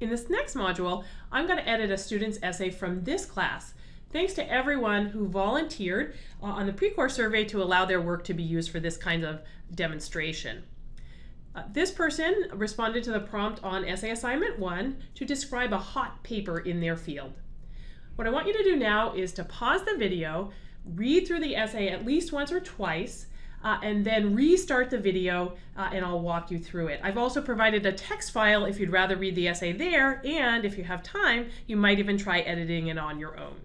In this next module, I'm going to edit a student's essay from this class. Thanks to everyone who volunteered uh, on the pre-course survey to allow their work to be used for this kind of demonstration. Uh, this person responded to the prompt on essay assignment one to describe a hot paper in their field. What I want you to do now is to pause the video, read through the essay at least once or twice, uh, and then restart the video uh, and I'll walk you through it. I've also provided a text file if you'd rather read the essay there, and if you have time, you might even try editing it on your own.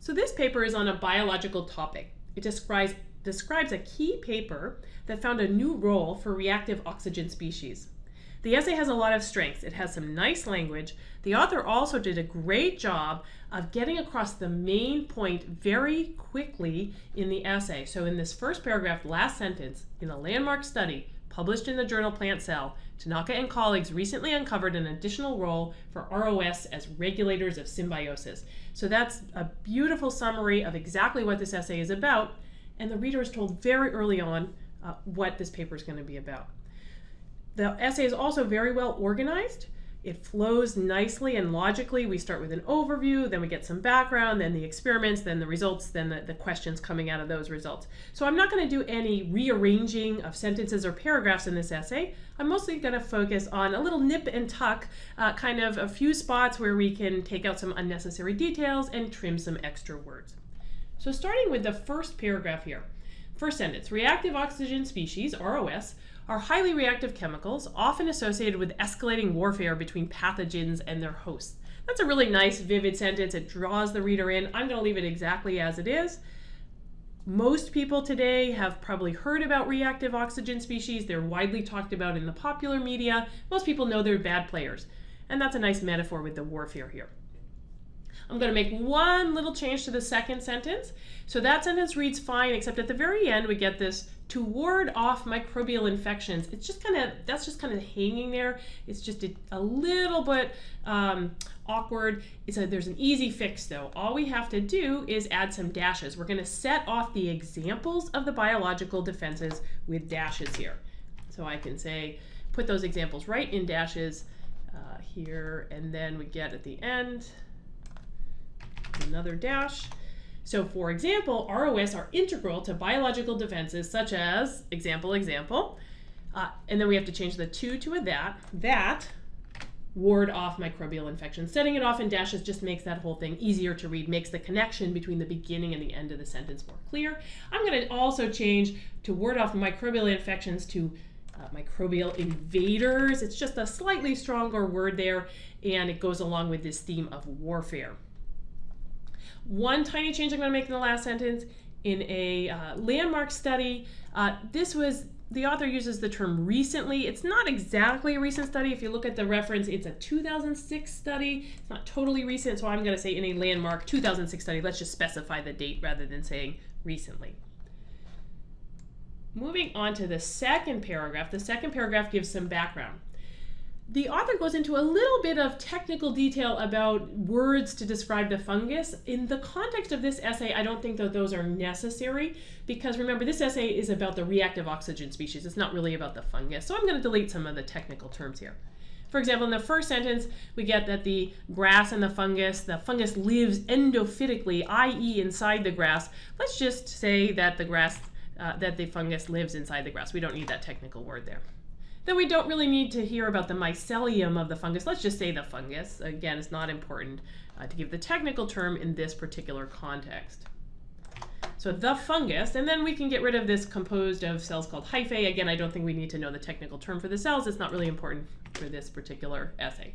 So this paper is on a biological topic. It describes, describes a key paper that found a new role for reactive oxygen species. The essay has a lot of strengths. It has some nice language. The author also did a great job of getting across the main point very quickly in the essay. So in this first paragraph, last sentence, in a landmark study published in the journal Plant Cell, Tanaka and colleagues recently uncovered an additional role for ROS as regulators of symbiosis. So that's a beautiful summary of exactly what this essay is about, and the reader is told very early on uh, what this paper is going to be about. The essay is also very well organized. It flows nicely and logically. We start with an overview, then we get some background, then the experiments, then the results, then the, the questions coming out of those results. So I'm not going to do any rearranging of sentences or paragraphs in this essay. I'm mostly going to focus on a little nip and tuck, uh, kind of a few spots where we can take out some unnecessary details and trim some extra words. So starting with the first paragraph here. First sentence, reactive oxygen species, ROS, are highly reactive chemicals, often associated with escalating warfare between pathogens and their hosts. That's a really nice, vivid sentence. It draws the reader in. I'm going to leave it exactly as it is. Most people today have probably heard about reactive oxygen species. They're widely talked about in the popular media. Most people know they're bad players. And that's a nice metaphor with the warfare here. I'm going to make one little change to the second sentence. So that sentence reads fine, except at the very end we get this to ward off microbial infections. It's just kind of, that's just kind of hanging there. It's just a, a little bit um, awkward. It's a, there's an easy fix though. All we have to do is add some dashes. We're going to set off the examples of the biological defenses with dashes here. So I can say, put those examples right in dashes uh, here, and then we get at the end, another dash. So for example, ROS are integral to biological defenses such as, example, example, uh, and then we have to change the to to a that, that ward off microbial infection. Setting it off in dashes just makes that whole thing easier to read, makes the connection between the beginning and the end of the sentence more clear. I'm going to also change to ward off microbial infections to uh, microbial invaders. It's just a slightly stronger word there, and it goes along with this theme of warfare. One tiny change I'm going to make in the last sentence. In a uh, landmark study, uh, this was the author uses the term recently. It's not exactly a recent study. If you look at the reference, it's a 2006 study. It's not totally recent, so I'm going to say in a landmark 2006 study. Let's just specify the date rather than saying recently. Moving on to the second paragraph. The second paragraph gives some background the author goes into a little bit of technical detail about words to describe the fungus. In the context of this essay, I don't think that those are necessary because remember, this essay is about the reactive oxygen species. It's not really about the fungus. So I'm going to delete some of the technical terms here. For example, in the first sentence, we get that the grass and the fungus, the fungus lives endophytically, i.e. inside the grass. Let's just say that the grass, uh, that the fungus lives inside the grass. We don't need that technical word there. Then we don't really need to hear about the mycelium of the fungus. Let's just say the fungus. Again, it's not important uh, to give the technical term in this particular context. So the fungus, and then we can get rid of this composed of cells called hyphae. Again, I don't think we need to know the technical term for the cells. It's not really important for this particular essay.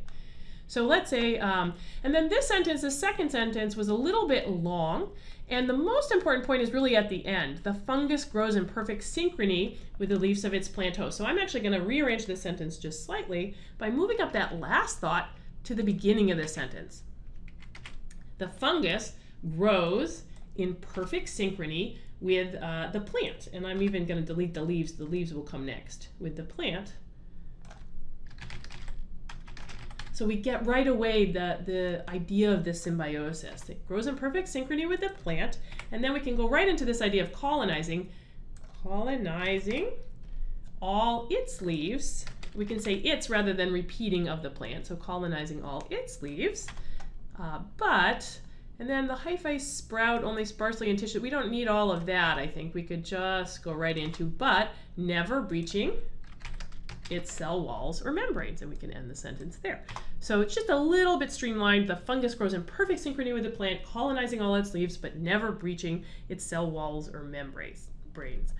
So let's say, um, and then this sentence, the second sentence was a little bit long, and the most important point is really at the end. The fungus grows in perfect synchrony with the leaves of its plant host. So I'm actually going to rearrange this sentence just slightly by moving up that last thought to the beginning of the sentence. The fungus grows in perfect synchrony with uh, the plant. And I'm even going to delete the leaves. The leaves will come next with the plant. So we get right away the, the idea of this symbiosis. It grows in perfect synchrony with the plant, and then we can go right into this idea of colonizing. Colonizing all its leaves. We can say its rather than repeating of the plant, so colonizing all its leaves. Uh, but, and then the hyphae sprout only sparsely in tissue. We don't need all of that, I think. We could just go right into but, never breaching its cell walls or membranes, and we can end the sentence there. So it's just a little bit streamlined. The fungus grows in perfect synchrony with the plant, colonizing all its leaves, but never breaching its cell walls or membranes. Brains.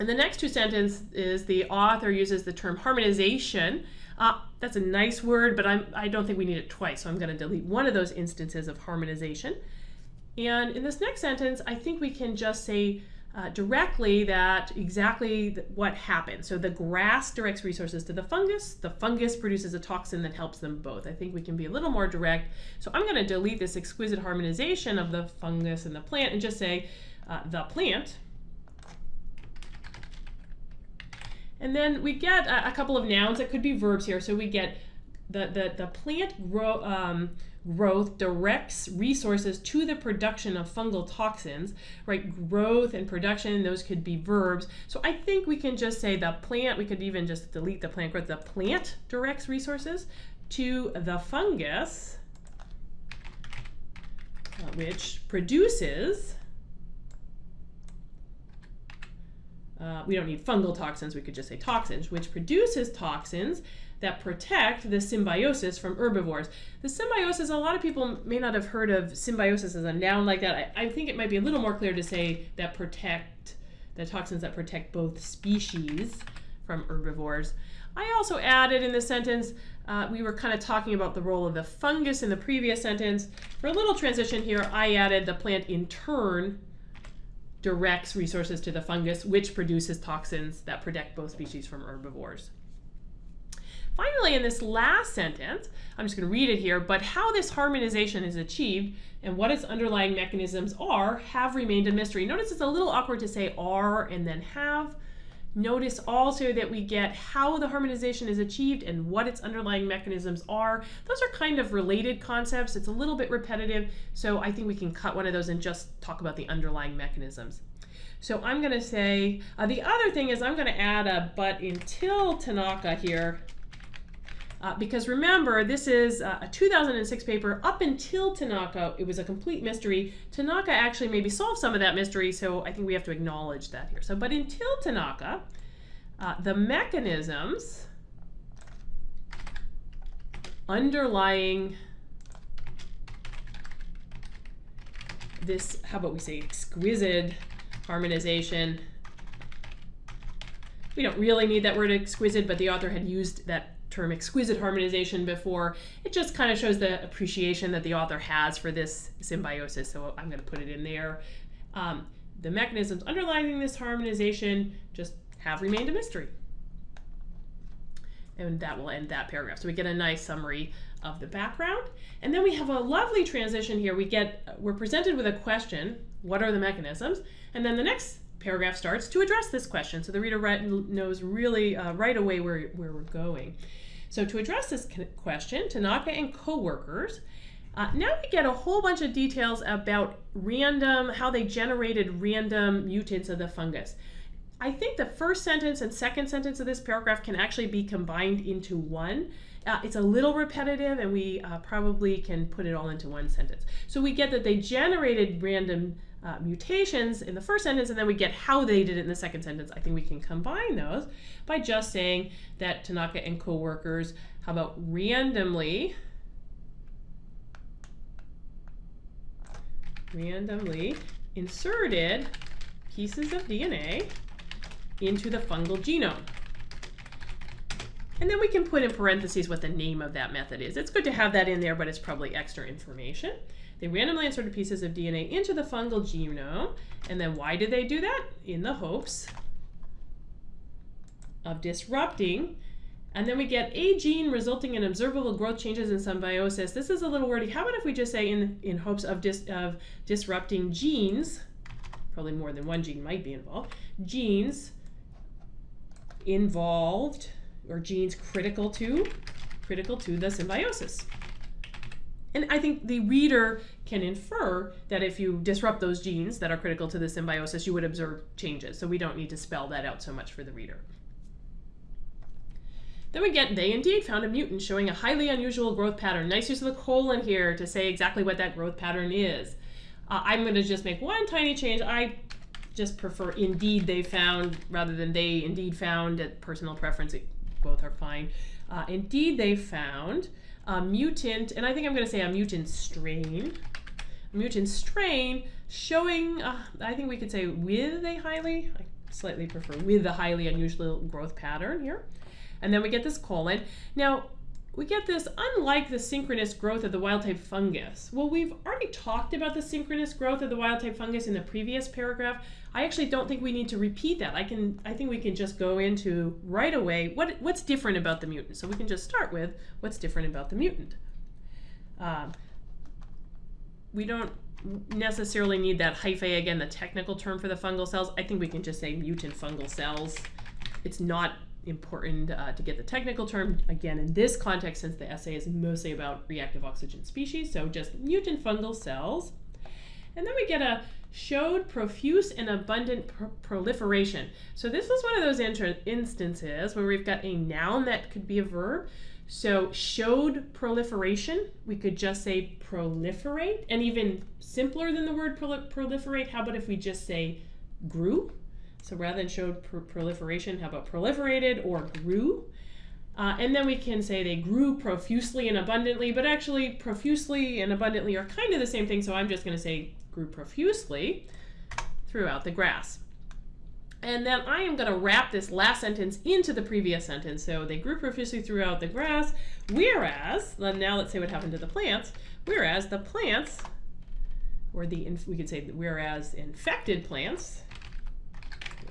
And the next two sentences is the author uses the term harmonization. Uh, that's a nice word, but I'm, I don't think we need it twice, so I'm going to delete one of those instances of harmonization. And in this next sentence, I think we can just say uh, directly that exactly what happened. So the grass directs resources to the fungus. The fungus produces a toxin that helps them both. I think we can be a little more direct. So I'm going to delete this exquisite harmonization of the fungus and the plant and just say uh, the plant And then we get a, a, couple of nouns that could be verbs here. So we get the, the, the plant grow, um, growth directs resources to the production of fungal toxins, right? Growth and production, those could be verbs. So I think we can just say the plant, we could even just delete the plant growth. The plant directs resources to the fungus, uh, which produces uh, we don't need fungal toxins, we could just say toxins, which produces toxins that protect the symbiosis from herbivores. The symbiosis, a lot of people may not have heard of symbiosis as a noun like that. I, I think it might be a little more clear to say that protect, the toxins that protect both species from herbivores. I also added in this sentence, uh, we were kind of talking about the role of the fungus in the previous sentence. For a little transition here, I added the plant in turn directs resources to the fungus, which produces toxins that protect both species from herbivores. Finally, in this last sentence, I'm just going to read it here, but how this harmonization is achieved and what its underlying mechanisms are have remained a mystery. Notice it's a little awkward to say are and then have. Notice also that we get how the harmonization is achieved and what its underlying mechanisms are. Those are kind of related concepts. It's a little bit repetitive, so I think we can cut one of those and just talk about the underlying mechanisms. So I'm going to say, uh, the other thing is I'm going to add a but until Tanaka here uh, because remember, this is uh, a 2006 paper. Up until Tanaka, it was a complete mystery. Tanaka actually maybe solved some of that mystery, so I think we have to acknowledge that here. So, but until Tanaka, uh, the mechanisms underlying this, how about we say exquisite harmonization. We don't really need that word exquisite, but the author had used that term exquisite harmonization before. It just kind of shows the appreciation that the author has for this symbiosis, so I'm going to put it in there. Um, the mechanisms underlying this harmonization just have remained a mystery. And that will end that paragraph. So we get a nice summary of the background. And then we have a lovely transition here. We get, we're presented with a question, what are the mechanisms? And then the next paragraph starts to address this question. So the reader knows really uh, right away where, where we're going. So to address this question, Tanaka and coworkers, uh, now we get a whole bunch of details about random, how they generated random mutants of the fungus. I think the first sentence and second sentence of this paragraph can actually be combined into one. Uh, it's a little repetitive and we uh, probably can put it all into one sentence. So we get that they generated random uh, mutations in the first sentence, and then we get how they did it in the second sentence. I think we can combine those by just saying that Tanaka and coworkers, how about randomly, randomly inserted pieces of DNA into the fungal genome. And then we can put in parentheses what the name of that method is. It's good to have that in there, but it's probably extra information. They randomly inserted pieces of DNA into the fungal genome. And then why did they do that? In the hopes of disrupting. And then we get a gene resulting in observable growth changes in symbiosis. This is a little wordy. How about if we just say in, in hopes of, dis, of disrupting genes, probably more than one gene might be involved, genes involved or genes critical to critical to the symbiosis. And I think the reader can infer that if you disrupt those genes that are critical to the symbiosis, you would observe changes. So we don't need to spell that out so much for the reader. Then we get, they indeed found a mutant showing a highly unusual growth pattern. Nice use of the colon here to say exactly what that growth pattern is. Uh, I'm going to just make one tiny change. I just prefer indeed they found rather than they indeed found at personal preference. It, both are fine. Uh, indeed they found a mutant, and I think I'm going to say a mutant strain. A mutant strain showing, uh, I think we could say with a highly, I slightly prefer with a highly unusual growth pattern here. And then we get this colon. Now, we get this unlike the synchronous growth of the wild type fungus. Well, we've already talked about the synchronous growth of the wild type fungus in the previous paragraph. I actually don't think we need to repeat that. I can I think we can just go into right away what what's different about the mutant. So we can just start with what's different about the mutant. Um, we don't necessarily need that hyphae again, the technical term for the fungal cells. I think we can just say mutant fungal cells. It's not important uh, to get the technical term. Again in this context since the essay is mostly about reactive oxygen species so just mutant fungal cells. And then we get a showed profuse and abundant pr proliferation. So this was one of those instances where we've got a noun that could be a verb. So showed proliferation we could just say proliferate and even simpler than the word proliferate how about if we just say grew so rather than showed pr proliferation, how about proliferated or grew? Uh, and then we can say they grew profusely and abundantly, but actually profusely and abundantly are kind of the same thing, so I'm just going to say grew profusely throughout the grass. And then I am going to wrap this last sentence into the previous sentence. So they grew profusely throughout the grass, whereas, then now let's say what happened to the plants, whereas the plants, or the, we could say whereas infected plants,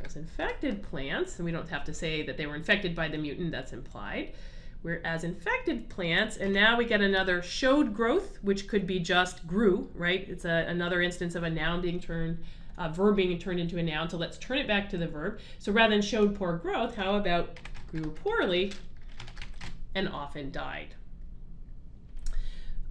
Whereas infected plants, and we don't have to say that they were infected by the mutant, that's implied. Whereas infected plants, and now we get another showed growth, which could be just grew, right? It's a, another instance of a noun being turned, a verb being turned into a noun. So let's turn it back to the verb. So rather than showed poor growth, how about grew poorly and often died?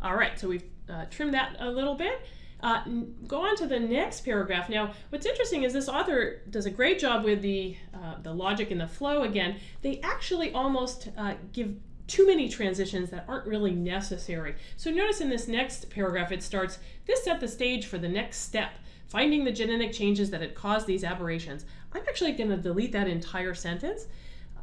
All right, so we've uh, trimmed that a little bit. Uh, go on to the next paragraph. Now, what's interesting is this author does a great job with the, uh, the logic and the flow again. They actually almost uh, give too many transitions that aren't really necessary. So notice in this next paragraph, it starts, this set the stage for the next step, finding the genetic changes that had caused these aberrations. I'm actually going to delete that entire sentence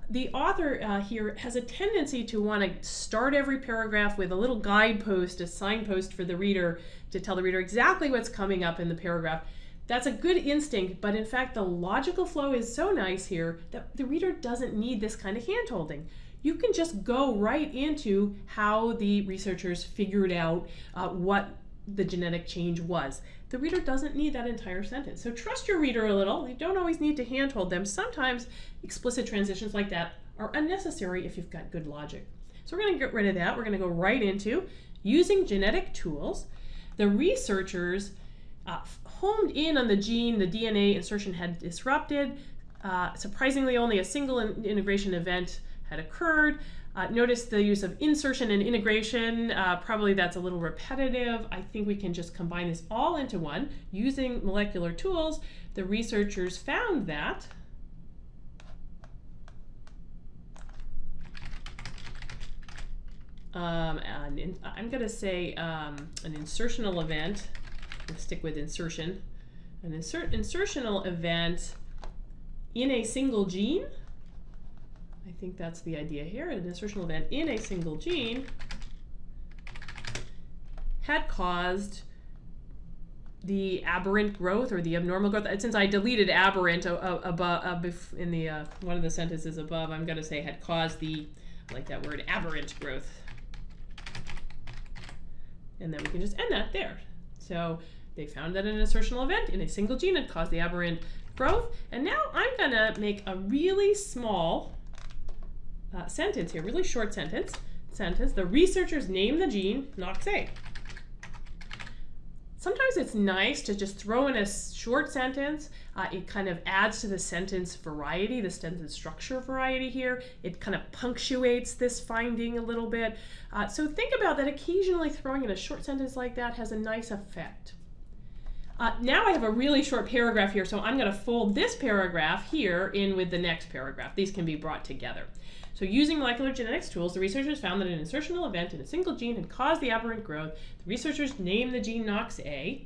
the author uh, here has a tendency to want to start every paragraph with a little guidepost, a signpost for the reader to tell the reader exactly what's coming up in the paragraph. That's a good instinct, but in fact, the logical flow is so nice here that the reader doesn't need this kind of handholding. You can just go right into how the researchers figured out uh, what the genetic change was. The reader doesn't need that entire sentence. So trust your reader a little. You don't always need to handhold them. Sometimes explicit transitions like that are unnecessary if you've got good logic. So we're going to get rid of that. We're going to go right into using genetic tools. The researchers uh, homed in on the gene the DNA insertion had disrupted. Uh, surprisingly, only a single in integration event had occurred. Uh, notice the use of insertion and integration. Uh, probably that's a little repetitive. I think we can just combine this all into one. Using molecular tools, the researchers found that um, in, I'm going to say um, an insertional event. Let's stick with insertion. An insert insertional event in a single gene I think that's the idea here. An insertional event in a single gene had caused the aberrant growth or the abnormal growth. Since I deleted aberrant uh, uh, above uh, in the uh, one of the sentences above, I'm going to say had caused the I like that word aberrant growth. And then we can just end that there. So they found that an insertional event in a single gene had caused the aberrant growth. And now I'm going to make a really small uh, sentence here, really short sentence. Sentence, the researchers name the gene NOX-A. sometimes it's nice to just throw in a short sentence. Uh, it kind of adds to the sentence variety, the sentence structure variety here. It kind of punctuates this finding a little bit. Uh, so think about that occasionally throwing in a short sentence like that has a nice effect. Uh, now I have a really short paragraph here, so I'm going to fold this paragraph here in with the next paragraph. These can be brought together. So using molecular genetics tools, the researchers found that an insertional event in a single gene had caused the aberrant growth. The researchers named the gene NOX-A.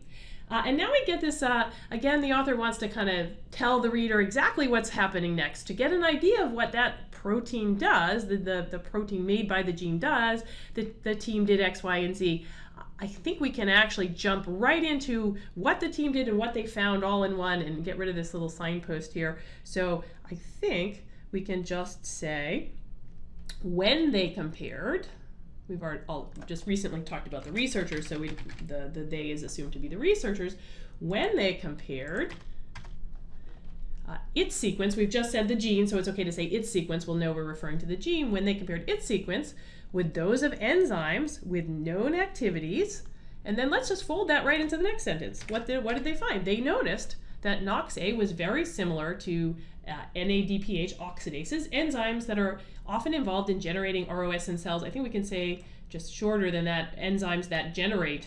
Uh, and now we get this, uh, again, the author wants to kind of tell the reader exactly what's happening next to get an idea of what that protein does, the, the, the protein made by the gene does, the, the team did X, Y, and Z. I think we can actually jump right into what the team did and what they found all in one and get rid of this little signpost here. So I think we can just say, when they compared, we've already all just recently talked about the researchers, so we, the, the they is assumed to be the researchers. When they compared uh, its sequence, we've just said the gene, so it's okay to say its sequence, we'll know we're referring to the gene. When they compared its sequence with those of enzymes with known activities, and then let's just fold that right into the next sentence. What did, what did they find? They noticed that NOX-A was very similar to uh, NADPH oxidases, enzymes that are often involved in generating ROS in cells. I think we can say just shorter than that, enzymes that generate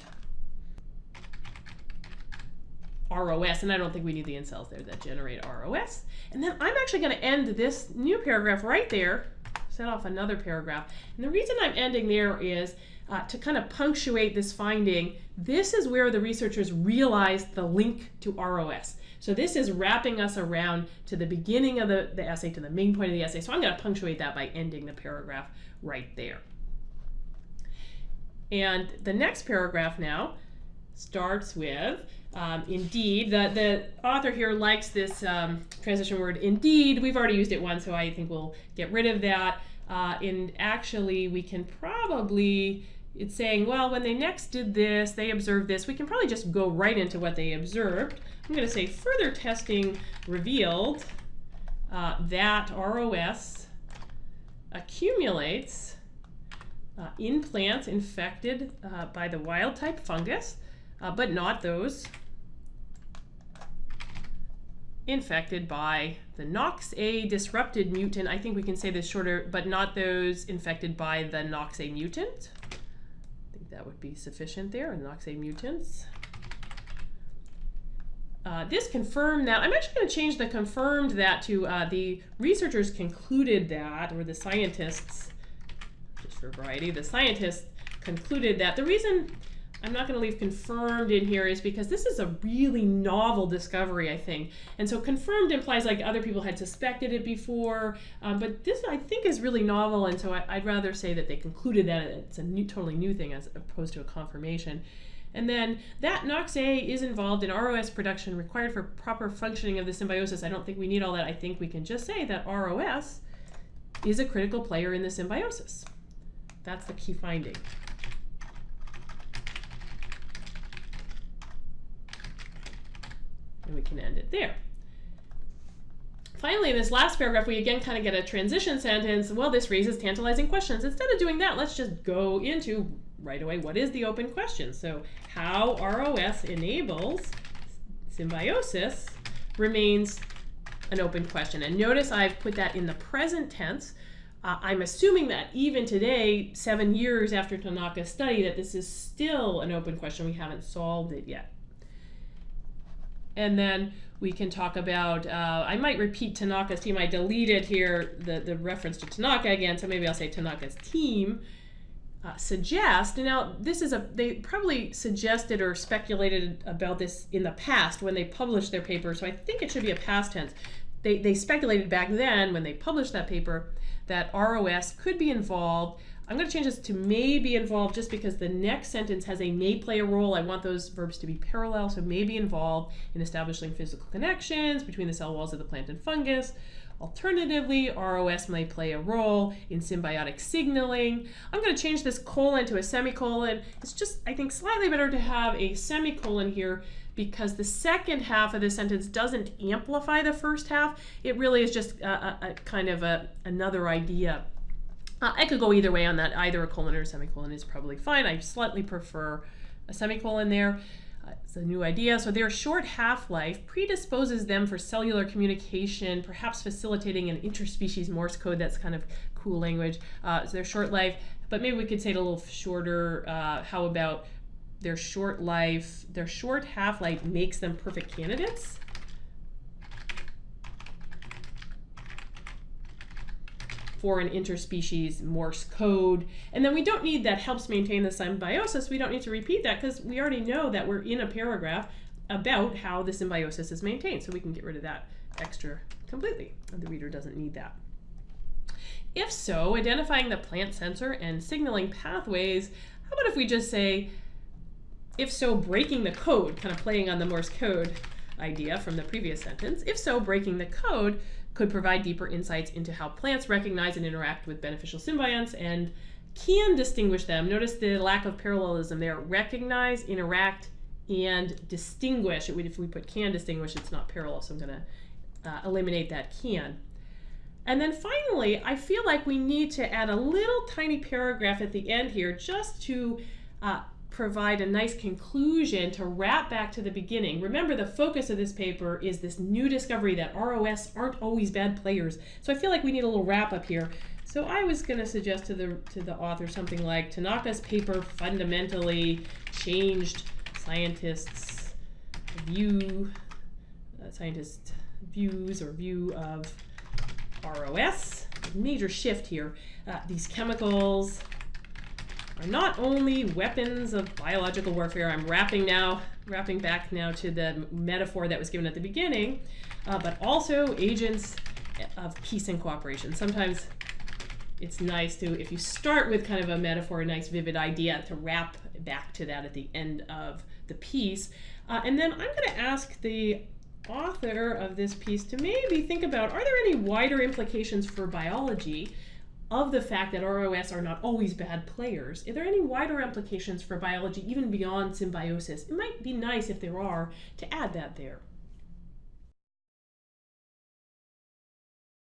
ROS, and I don't think we need the in cells there that generate ROS. And then I'm actually going to end this new paragraph right there, set off another paragraph. And the reason I'm ending there is uh, to kind of punctuate this finding, this is where the researchers realized the link to ROS. So this is wrapping us around to the beginning of the, the essay, to the main point of the essay. So I'm going to punctuate that by ending the paragraph right there. And the next paragraph now starts with, um, indeed, the, the author here likes this um, transition word indeed. We've already used it once, so I think we'll get rid of that. Uh, and actually, we can probably it's saying, well, when they next did this, they observed this. We can probably just go right into what they observed. I'm going to say further testing revealed uh, that ROS accumulates uh, in plants infected uh, by the wild type fungus, uh, but not those infected by the NOX-A disrupted mutant. I think we can say this shorter, but not those infected by the NOX-A mutant that would be sufficient there, and NOX-A mutants. Uh, this confirmed that, I'm actually going to change the confirmed that to uh, the researchers concluded that, or the scientists, just for variety, the scientists concluded that the reason I'm not going to leave confirmed in here is because this is a really novel discovery, I think. And so confirmed implies like other people had suspected it before, um, but this I think is really novel, and so I, would rather say that they concluded that it's a new, totally new thing as opposed to a confirmation. And then that NOX-A is involved in ROS production required for proper functioning of the symbiosis. I don't think we need all that. I think we can just say that ROS is a critical player in the symbiosis. That's the key finding. And we can end it there. Finally, in this last paragraph, we again kind of get a transition sentence. Well, this raises tantalizing questions. Instead of doing that, let's just go into right away what is the open question. So how ROS enables symbiosis remains an open question. And notice I've put that in the present tense. Uh, I'm assuming that even today, seven years after Tanaka's study, that this is still an open question. We haven't solved it yet. And then we can talk about, uh, I might repeat Tanaka's team. I deleted here the, the reference to Tanaka again, so maybe I'll say Tanaka's team uh, suggest. Now, this is a, they probably suggested or speculated about this in the past when they published their paper, so I think it should be a past tense. They, they speculated back then when they published that paper that ROS could be involved I'm going to change this to may be involved just because the next sentence has a may play a role. I want those verbs to be parallel, so may be involved in establishing physical connections between the cell walls of the plant and fungus. Alternatively, ROS may play a role in symbiotic signaling. I'm going to change this colon to a semicolon. It's just, I think, slightly better to have a semicolon here because the second half of the sentence doesn't amplify the first half. It really is just a, a, a kind of a, another idea uh, I could go either way on that. Either a colon or a semicolon is probably fine. I slightly prefer a semicolon there. Uh, it's a new idea. So their short half-life predisposes them for cellular communication, perhaps facilitating an interspecies Morse code. That's kind of cool language. Uh, so their short life, but maybe we could say it a little shorter. Uh, how about their short life, their short half-life makes them perfect candidates? For an interspecies Morse code. And then we don't need that helps maintain the symbiosis. We don't need to repeat that because we already know that we're in a paragraph about how the symbiosis is maintained. So we can get rid of that extra completely. The reader doesn't need that. If so, identifying the plant sensor and signaling pathways, how about if we just say, if so, breaking the code, kind of playing on the Morse code idea from the previous sentence. If so, breaking the code could provide deeper insights into how plants recognize and interact with beneficial symbionts and can distinguish them. Notice the lack of parallelism there. Recognize, interact, and distinguish. If we put can distinguish, it's not parallel, so I'm going to uh, eliminate that can. And then finally, I feel like we need to add a little tiny paragraph at the end here just to uh, provide a nice conclusion to wrap back to the beginning. Remember, the focus of this paper is this new discovery that ROS aren't always bad players. So I feel like we need a little wrap up here. So I was going to suggest to the to the author something like Tanaka's paper fundamentally changed scientists' view, uh, scientists' views or view of ROS. Major shift here. Uh, these chemicals are not only weapons of biological warfare, I'm wrapping now, wrapping back now to the metaphor that was given at the beginning, uh, but also agents of peace and cooperation. Sometimes it's nice to, if you start with kind of a metaphor, a nice vivid idea, to wrap back to that at the end of the piece. Uh, and then I'm going to ask the author of this piece to maybe think about, are there any wider implications for biology of the fact that ROS are not always bad players, are there any wider implications for biology even beyond symbiosis? It might be nice if there are to add that there.